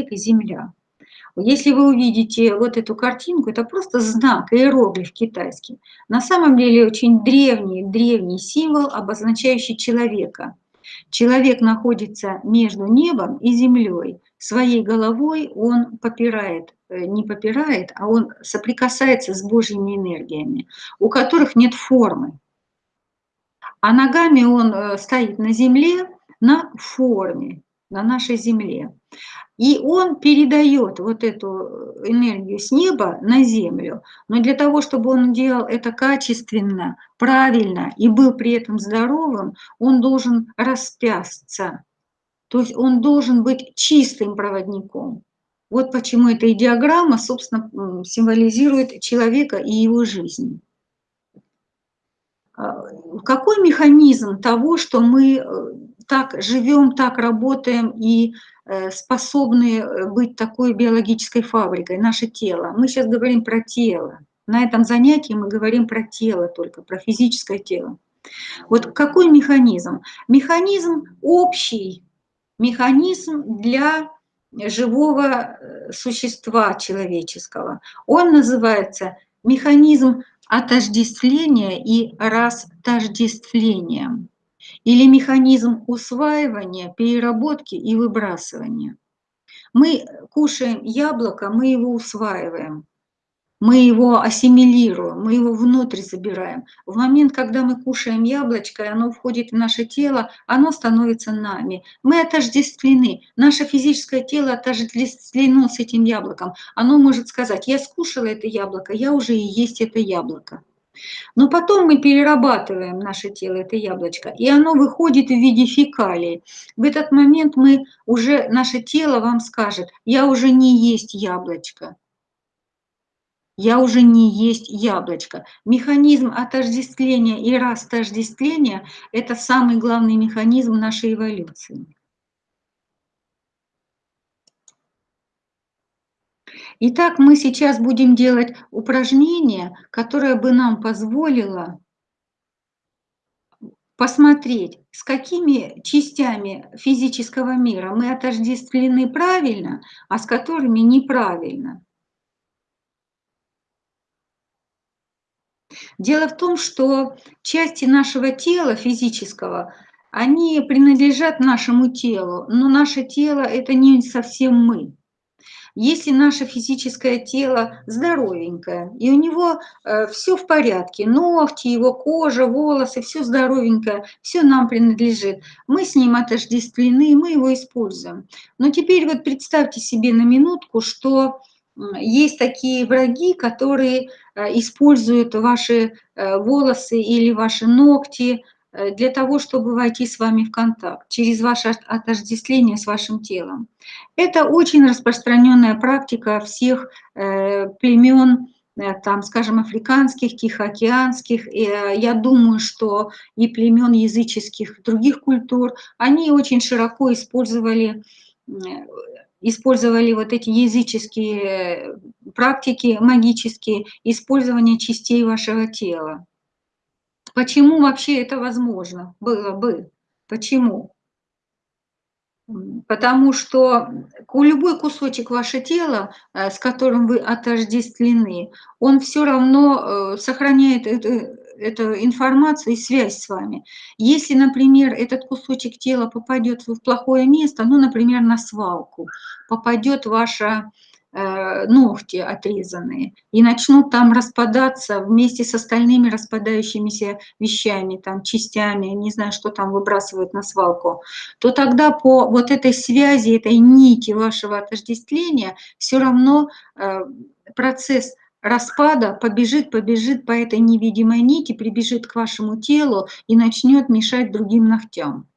человек и земля. Если вы увидите вот эту картинку, это просто знак, иероглиф китайский. На самом деле очень древний, древний символ, обозначающий человека. Человек находится между небом и землей. Своей головой он попирает, э, не попирает, а он соприкасается с Божьими энергиями, у которых нет формы. А ногами он э, стоит на земле на форме, на нашей земле. И он передает вот эту энергию с неба на землю. Но для того, чтобы он делал это качественно, правильно и был при этом здоровым, он должен распясться. То есть он должен быть чистым проводником. Вот почему эта диаграмма, собственно, символизирует человека и его жизнь. А, какой механизм того, что мы э, так живем, так работаем и Э, способны э, быть такой биологической фабрикой, наше тело. Мы сейчас говорим про тело. На этом занятии мы говорим про тело только, про физическое тело. Вот какой механизм? Механизм общий, механизм для живого э, существа человеческого. Он называется механизм отождествления и растождествления или механизм усваивания, переработки и выбрасывания. Мы кушаем яблоко, мы его усваиваем, мы его ассимилируем, мы его внутрь забираем. В момент, когда мы кушаем яблочко, и оно входит в наше тело, оно становится нами. Мы отождествлены, наше физическое тело отождествлено с этим яблоком. Оно может сказать, я скушала это яблоко, я уже и есть это яблоко. Но потом мы перерабатываем наше тело, это яблочко, и оно выходит в виде фекалий. В этот момент мы уже, наше тело вам скажет, я уже не есть яблочко, я уже не есть яблочко. Механизм отождествления и растождествления – это самый главный механизм нашей эволюции. Итак, мы сейчас будем делать упражнение, которое бы нам позволило посмотреть, с какими частями физического мира мы отождествлены правильно, а с которыми неправильно. Дело в том, что части нашего тела физического, они принадлежат нашему телу, но наше тело – это не совсем мы. Если наше физическое тело здоровенькое, и у него э, все в порядке, ногти, его кожа, волосы, все здоровенькое, все нам принадлежит, мы с ним отождествлены, мы его используем. Но теперь вот представьте себе на минутку, что есть такие враги, которые э, используют ваши э, волосы или ваши ногти, для того, чтобы войти с вами в контакт, через ваше отождествление с вашим телом. Это очень распространенная практика всех э, племен, э, там, скажем, африканских, тихоокеанских, и я думаю, что и племен языческих других культур, они очень широко использовали использовали вот эти языческие практики магические, использование частей вашего тела. Почему вообще это возможно было бы? Почему? Потому что любой кусочек вашего тела, э, с которым вы отождествлены, он все равно э, сохраняет эту, эту информацию и связь с вами. Если, например, этот кусочек тела попадет в плохое место, ну, например, на свалку, попадет ваша ногти отрезанные и начнут там распадаться вместе с остальными распадающимися вещами, там, частями, не знаю, что там выбрасывают на свалку, то тогда по вот этой связи, этой нити вашего отождествления все равно э, процесс распада побежит, побежит по этой невидимой нити, прибежит к вашему телу и начнет мешать другим ногтям.